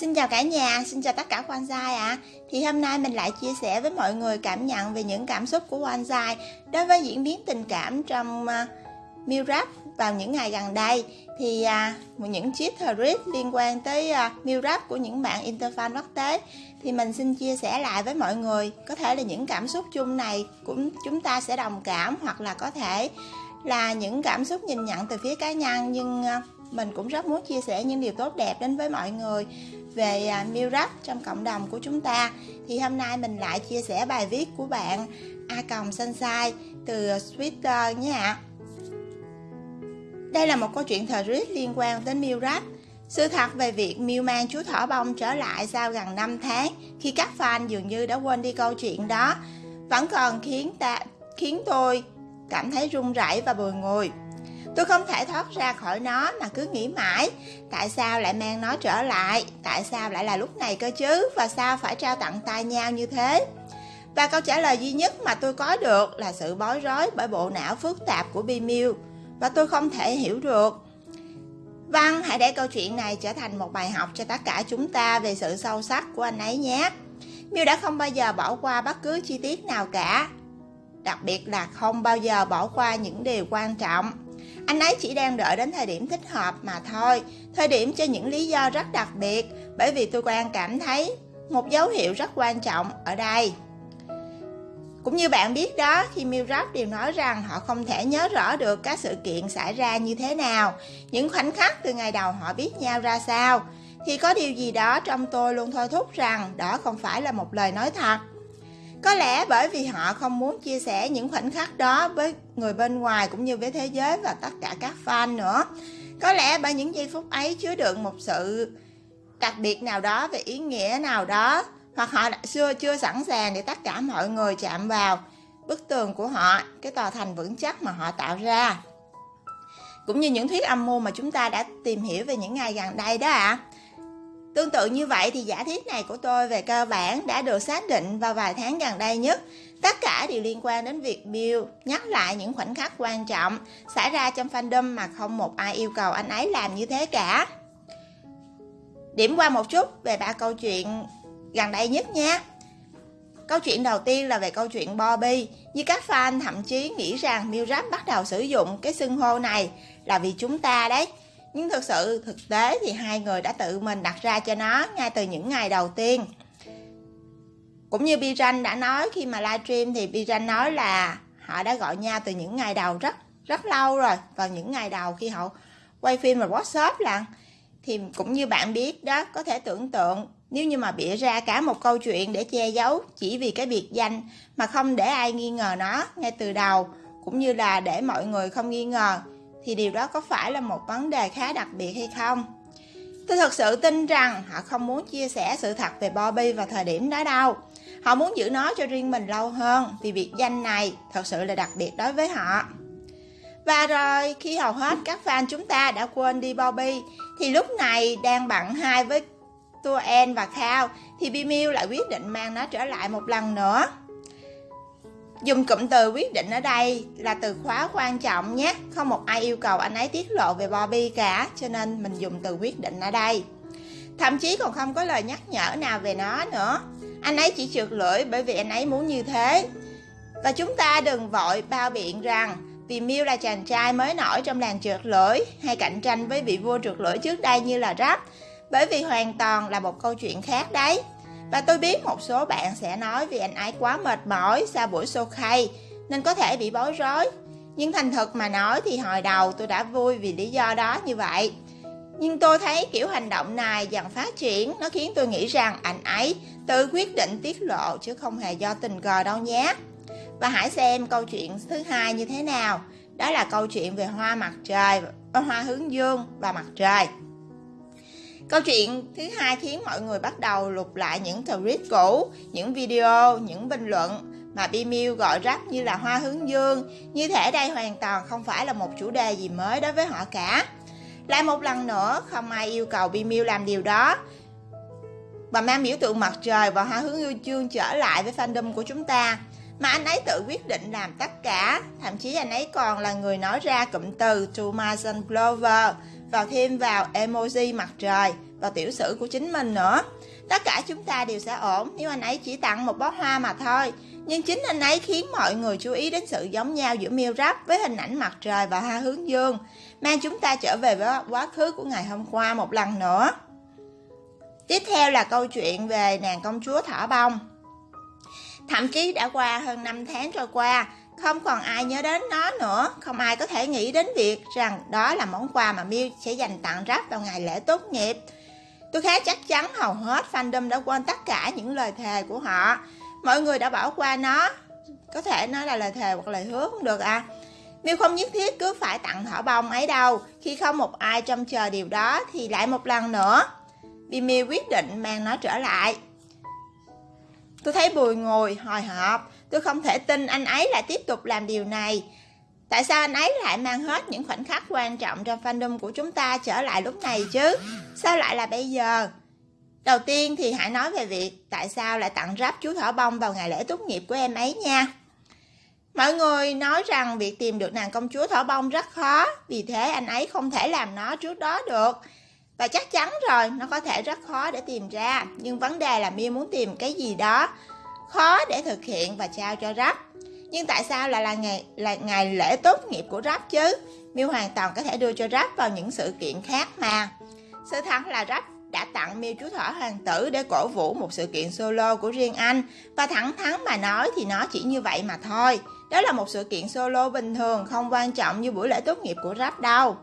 Xin chào cả nhà, xin chào tất cả Bonsai ạ à. Thì hôm nay mình lại chia sẻ với mọi người cảm nhận về những cảm xúc của Bonsai Đối với diễn biến tình cảm trong ờ, uh, Meal vào những ngày gần đây Thì uh, những chiếc thread liên quan tới ờ, uh, Meal của những bạn Interfan quốc tế Thì mình xin chia sẻ lại với mọi người Có thể là những cảm xúc chung này cũng chúng ta sẽ đồng cảm Hoặc là có thể là những cảm xúc nhìn nhận từ phía cá nhân Nhưng uh, mình cũng rất muốn chia sẻ những điều tốt đẹp đến với mọi người về uh, trong cộng đồng của chúng ta. Thì hôm nay mình lại chia sẻ bài viết của bạn a còng sunshine từ twitter nhé ạ. Đây là một câu chuyện thời rít liên quan đến meal sự thật về việc Miu mang chú thỏ bông trở lại sau gần 5 tháng khi các fan dường như đã quên đi câu chuyện đó vẫn còn khiến ta khiến tôi cảm thấy run rẩy và bồi ngùi. Tôi không thể thoát ra khỏi nó mà cứ nghĩ mãi Tại sao lại mang nó trở lại Tại sao lại là lúc này cơ chứ Và sao phải trao tặng tay nhau như thế Và câu trả lời duy nhất mà tôi có được Là sự bối rối bởi bộ não phức tạp của Bimiu Và tôi không thể hiểu được Vâng, hãy để câu chuyện này trở thành một bài học cho tất cả chúng ta về sự sâu sắc của anh ấy nhé. Miu đã không bao giờ bỏ qua bất cứ chi tiết nào cả. Đặc biệt là không bao giờ bỏ qua những điều quan trọng. Anh ấy chỉ đang đợi đến thời điểm thích hợp mà thôi Thời điểm cho những lý do rất đặc biệt Bởi vì tôi quan cảm thấy một dấu hiệu rất quan trọng ở đây cũng như bạn biết đó, khi Milrap đều nói rằng họ không thể nhớ rõ được các sự kiện xảy ra như thế nào, những khoảnh khắc từ ngày đầu họ biết nhau ra sao, thì có điều gì đó trong tôi luôn thôi thúc rằng đó không phải là một lời nói thật. Có lẽ bởi vì họ không muốn chia sẻ những khoảnh khắc đó với người bên ngoài cũng như với thế giới và tất cả các fan nữa. Có lẽ bởi những giây phút ấy chứa đựng một sự đặc biệt nào đó về ý nghĩa nào đó hoặc họ đã xưa chưa sẵn sàng để tất cả mọi người chạm vào bức tường của họ, cái tòa thành vững chắc mà họ tạo ra. Cũng như những thuyết âm mưu mà chúng ta đã tìm hiểu về những ngày gần đây đó ạ. À. Tương tự như vậy thì giả thiết này của tôi về cơ bản đã được xác định vào vài tháng gần đây nhất. Tất cả đều liên quan đến việc Bill nhắc lại những khoảnh khắc quan trọng xảy ra trong fandom mà không một ai yêu cầu anh ấy làm như thế cả. Điểm qua một chút về ba câu chuyện gần đây nhất nha. Câu chuyện đầu tiên là về câu chuyện Bobby, như các fan thậm chí nghĩ rằng Milrap bắt đầu sử dụng cái xưng hô này là vì chúng ta đấy. Nhưng thực sự, thực tế thì hai người đã tự mình đặt ra cho nó ngay từ những ngày đầu tiên. Cũng như Bijan đã nói, khi mà livestream thì Bijan nói là họ đã gọi nhau từ những ngày đầu rất rất lâu rồi vào những ngày đầu khi họ quay phim và workshop là thì cũng như bạn biết đó, có thể tưởng tượng, nếu như mà bịa ra cả một câu chuyện để che giấu chỉ vì cái biệt danh mà không để ai nghi ngờ nó ngay từ đầu, cũng như là để mọi người không nghi ngờ thì điều đó có phải là một vấn đề khá đặc biệt hay không? Tôi thật sự tin rằng họ không muốn chia sẻ sự thật về Bobby vào thời điểm đó đâu. Họ muốn giữ nó cho riêng mình lâu hơn vì biệt danh này thật sự là đặc biệt đối với họ. Và rồi, khi hầu hết các fan chúng ta đã quên đi Bobby, thì lúc này đang bận hai với Tua En và Khao, thì Bimil lại quyết định mang nó trở lại một lần nữa. Dùng cụm từ quyết định ở đây là từ khóa quan trọng nhé. Không một ai yêu cầu anh ấy tiết lộ về Bobby cả, Cho nên mình dùng từ quyết định ở đây. Thậm chí còn không có lời nhắc nhở nào về nó nữa. Anh ấy chỉ trượt lưỡi bởi vì anh ấy muốn như thế. Và chúng ta đừng vội bao biện rằng, Vì Miu là chàng trai mới nổi trong làng trượt lưỡi, Hay cạnh tranh với vị vua trượt lưỡi trước đây như là Rap, Bởi vì hoàn toàn là một câu chuyện khác đấy và tôi biết một số bạn sẽ nói vì anh ấy quá mệt mỏi sau buổi show khay nên có thể bị bối rối. Nhưng thành thật mà nói thì hồi đầu tôi đã vui vì lý do đó như vậy. Nhưng tôi thấy kiểu hành động này dần phát triển nó khiến tôi nghĩ rằng anh ấy tự quyết định tiết lộ chứ không hề do tình cờ đâu nhé. Và hãy xem câu chuyện thứ hai như thế nào. Đó là câu chuyện về hoa mặt trời, hoa hướng dương và mặt trời. Câu chuyện thứ hai khiến mọi người bắt đầu lục lại những tweet cũ, những video, những bình luận mà Bimiu gọi rắc như là hoa hướng dương, như thể đây hoàn toàn không phải là một chủ đề gì mới đối với họ cả. Lại một lần nữa, không ai yêu cầu Bimiu làm điều đó, và mang biểu tượng mặt trời và hoa hướng dương trở lại với fandom của chúng ta. Mà anh ấy tự quyết định làm tất cả, thậm chí anh ấy còn là người nói ra cụm từ To Mason Clover, vào thêm vào emoji mặt trời và tiểu sử của chính mình nữa. Tất cả chúng ta đều sẽ ổn nếu anh ấy chỉ tặng một bó hoa mà thôi. Nhưng chính anh ấy khiến mọi người chú ý đến sự giống nhau giữa miêu rắp với hình ảnh mặt trời và hoa hướng dương, mang chúng ta trở về với quá khứ của ngày hôm qua một lần nữa. Tiếp theo là câu chuyện về nàng công chúa thỏ bông. Thậm chí đã qua hơn 5 tháng trôi qua, không còn ai nhớ đến nó nữa, không ai có thể nghĩ đến việc rằng đó là món quà mà Miu sẽ dành tặng Rap vào ngày lễ tốt nghiệp. Tôi khá chắc chắn hầu hết fandom đã quên tất cả những lời thề của họ. Mọi người đã bỏ qua nó. Có thể nói là lời thề hoặc lời hứa cũng được à. Miu không nhất thiết cứ phải tặng thỏ bông ấy đâu. Khi không một ai trông chờ điều đó thì lại một lần nữa. Vì Miu quyết định mang nó trở lại. Tôi thấy bùi ngồi hồi hộp. Tôi không thể tin anh ấy lại tiếp tục làm điều này. Tại sao anh ấy lại mang hết những khoảnh khắc quan trọng trong fandom của chúng ta trở lại lúc này chứ? Sao lại là bây giờ? Đầu tiên thì hãy nói về việc tại sao lại tặng ráp chú thỏ bông vào ngày lễ tốt nghiệp của em ấy nha. Mọi người nói rằng việc tìm được nàng công chúa thỏ bông rất khó, vì thế anh ấy không thể làm nó trước đó được. Và chắc chắn rồi, nó có thể rất khó để tìm ra, nhưng vấn đề là Miu muốn tìm cái gì đó khó để thực hiện và trao cho rap. Nhưng tại sao lại là ngày là ngày lễ tốt nghiệp của rap chứ? Miêu hoàn toàn có thể đưa cho rap vào những sự kiện khác mà. Sự thật là rap đã tặng Miêu chú thỏ hoàng tử để cổ vũ một sự kiện solo của riêng anh và thẳng thắn mà nói thì nó chỉ như vậy mà thôi. Đó là một sự kiện solo bình thường không quan trọng như buổi lễ tốt nghiệp của rap đâu.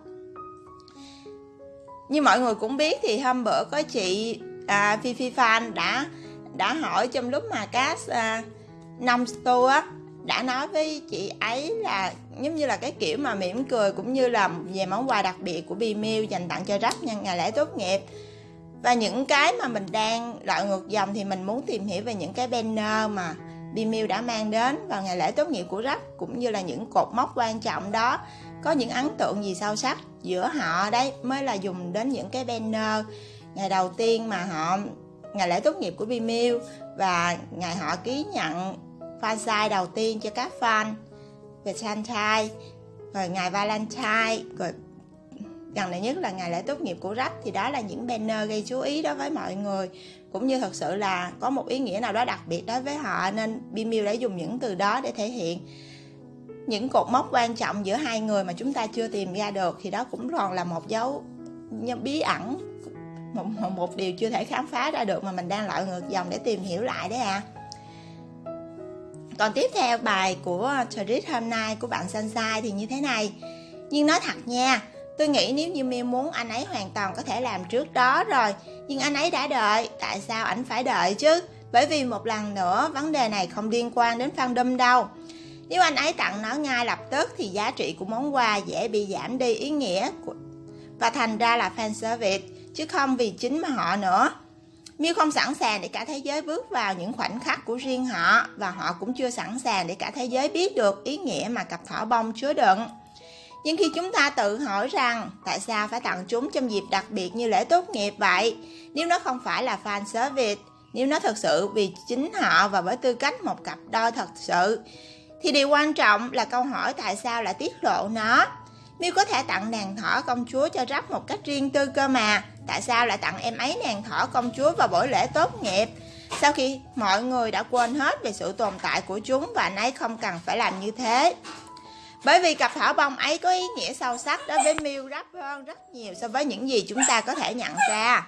Như mọi người cũng biết thì hôm bữa có chị à, Phi Phi Fan đã đã hỏi trong lúc mà cast à, năm tour á đã nói với chị ấy là giống như là cái kiểu mà mỉm cười cũng như là về món quà đặc biệt của Bimil dành tặng cho Rap nhân ngày lễ tốt nghiệp. Và những cái mà mình đang loại ngược dòng thì mình muốn tìm hiểu về những cái banner mà Bimil đã mang đến vào ngày lễ tốt nghiệp của Rap cũng như là những cột mốc quan trọng đó. Có những ấn tượng gì sâu sắc giữa họ đấy mới là dùng đến những cái banner ngày đầu tiên mà họ ngày lễ tốt nghiệp của Vimeo và ngày họ ký nhận fan sign đầu tiên cho các fan về Valentine rồi ngày Valentine. Rồi, gần đây nhất là ngày lễ tốt nghiệp của Rap thì đó là những banner gây chú ý đối với mọi người. Cũng như thật sự là có một ý nghĩa nào đó đặc biệt đối với họ nên Bimil đã dùng những từ đó để thể hiện những cột mốc quan trọng giữa hai người mà chúng ta chưa tìm ra được. Thì đó cũng còn là một dấu bí ẩn một, một, điều chưa thể khám phá ra được mà mình đang lội ngược dòng để tìm hiểu lại đấy à. Còn tiếp theo bài của Trit hôm nay của bạn Sunshine thì như thế này. Nhưng nói thật nha Tôi nghĩ nếu như Miu muốn anh ấy hoàn toàn có thể làm trước đó rồi Nhưng anh ấy đã đợi Tại sao anh phải đợi chứ? Bởi vì một lần nữa vấn đề này không liên quan đến fandom đâu. Nếu anh ấy tặng nó ngay lập tức Thì giá trị của món quà dễ bị giảm đi ý nghĩa của... Và thành ra là fan service. Chứ không vì chính mà họ nữa Miu không sẵn sàng để cả thế giới bước vào những khoảnh khắc của riêng họ và họ cũng chưa sẵn sàng để cả thế giới biết được ý nghĩa mà cặp thỏ bông chứa đựng. Nhưng khi chúng ta tự hỏi rằng tại sao phải tặng chúng trong dịp đặc biệt như lễ tốt nghiệp vậy, nếu nó không phải là fan service, nếu nó thật sự vì chính họ và với tư cách một cặp đôi thật sự, thì điều quan trọng là câu hỏi tại sao lại tiết lộ nó. Miu có thể tặng nàng thỏ công chúa cho rắp một cách riêng tư cơ mà Tại sao lại tặng em ấy nàng thỏ công chúa vào buổi lễ tốt nghiệp Sau khi mọi người đã quên hết về sự tồn tại của chúng Và anh ấy không cần phải làm như thế bởi vì cặp thỏ bông ấy có ý nghĩa sâu sắc đối với Miu rắp hơn rất nhiều so với những gì chúng ta có thể nhận ra.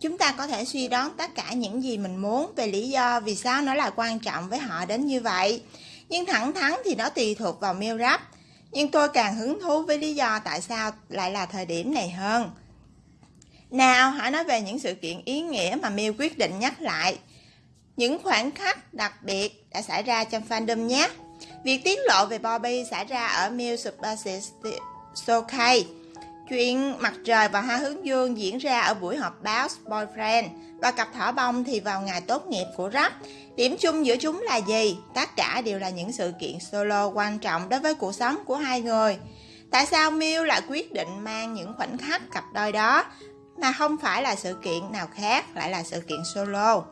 Chúng ta có thể suy đoán tất cả những gì mình muốn về lý do vì sao nó là quan trọng với họ đến như vậy. Nhưng thẳng thắn thì nó tùy thuộc vào Miu Rap nhưng tôi càng hứng thú với lý do tại sao lại là thời điểm này hơn. Nào, hãy nói về những sự kiện ý nghĩa mà Miu quyết định nhắc lại. Những khoảnh khắc đặc biệt đã xảy ra trong fandom nhé. Việc tiết lộ về Bobby xảy ra ở Miu Super Showcase. Chuyện mặt trời và hoa hướng dương diễn ra ở buổi họp báo Boyfriend và cặp thỏ bông thì vào ngày tốt nghiệp của Rap. Điểm chung giữa chúng là gì? Tất cả đều là những sự kiện solo quan trọng đối với cuộc sống của hai người. Tại sao Miu lại quyết định mang những khoảnh khắc cặp đôi đó mà không phải là sự kiện nào khác lại là sự kiện solo?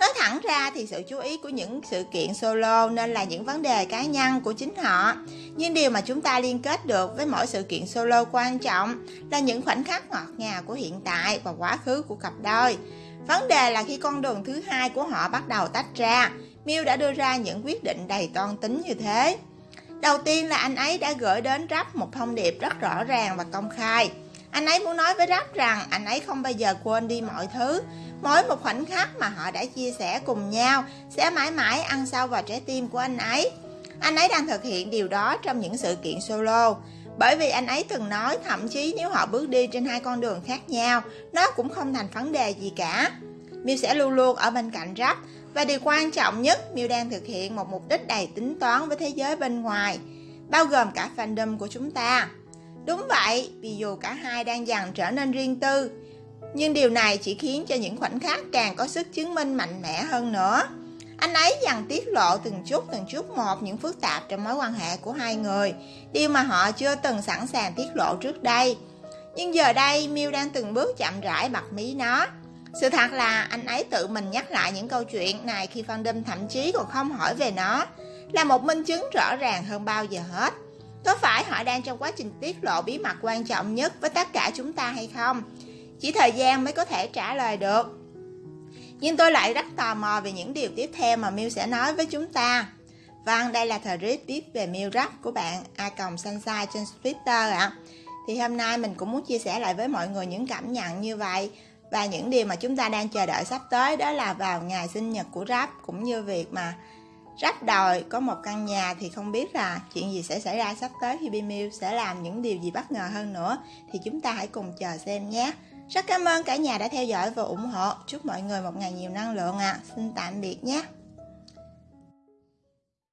Nói thẳng ra thì sự chú ý của những sự kiện solo nên là những vấn đề cá nhân của chính họ. Nhưng điều mà chúng ta liên kết được với mỗi sự kiện solo quan trọng là những khoảnh khắc ngọt ngào của hiện tại và quá khứ của cặp đôi. Vấn đề là khi con đường thứ hai của họ bắt đầu tách ra, Miu đã đưa ra những quyết định đầy toan tính như thế. Đầu tiên là anh ấy đã gửi đến Rap một thông điệp rất rõ ràng và công khai. Anh ấy muốn nói với Rap rằng anh ấy không bao giờ quên đi mọi thứ. Mỗi một khoảnh khắc mà họ đã chia sẻ cùng nhau sẽ mãi mãi ăn sâu vào trái tim của anh ấy. Anh ấy đang thực hiện điều đó trong những sự kiện solo. Bởi vì anh ấy từng nói thậm chí nếu họ bước đi trên hai con đường khác nhau, nó cũng không thành vấn đề gì cả. Miu sẽ luôn luôn ở bên cạnh Rap và điều quan trọng nhất, Miu đang thực hiện một mục đích đầy tính toán với thế giới bên ngoài, bao gồm cả fandom của chúng ta. Đúng vậy, vì dù cả hai đang dần trở nên riêng tư, nhưng điều này chỉ khiến cho những khoảnh khắc càng có sức chứng minh mạnh mẽ hơn nữa. Anh ấy dần tiết lộ từng chút từng chút một những phức tạp trong mối quan hệ của hai người, điều mà họ chưa từng sẵn sàng tiết lộ trước đây. Nhưng giờ đây, Miu đang từng bước chậm rãi bật mí nó. Sự thật là anh ấy tự mình nhắc lại những câu chuyện này khi fandom thậm chí còn không hỏi về nó, là một minh chứng rõ ràng hơn bao giờ hết. Có phải họ đang trong quá trình tiết lộ bí mật quan trọng nhất với tất cả chúng ta hay không? Chỉ thời gian mới có thể trả lời được. Nhưng tôi lại rất tò mò về những điều tiếp theo mà Miu sẽ nói với chúng ta. Vâng, đây là thời rít viết về Miu Rap của bạn A Còng Sunshine trên Twitter ạ. À. Thì hôm nay mình cũng muốn chia sẻ lại với mọi người những cảm nhận như vậy và những điều mà chúng ta đang chờ đợi sắp tới đó là vào ngày sinh nhật của Rap cũng như việc mà rách đòi có một căn nhà thì không biết là chuyện gì sẽ xảy ra sắp tới khi Bimiu sẽ làm những điều gì bất ngờ hơn nữa thì chúng ta hãy cùng chờ xem nhé. Rất cảm ơn cả nhà đã theo dõi và ủng hộ. Chúc mọi người một ngày nhiều năng lượng ạ. À. Xin tạm biệt nhé.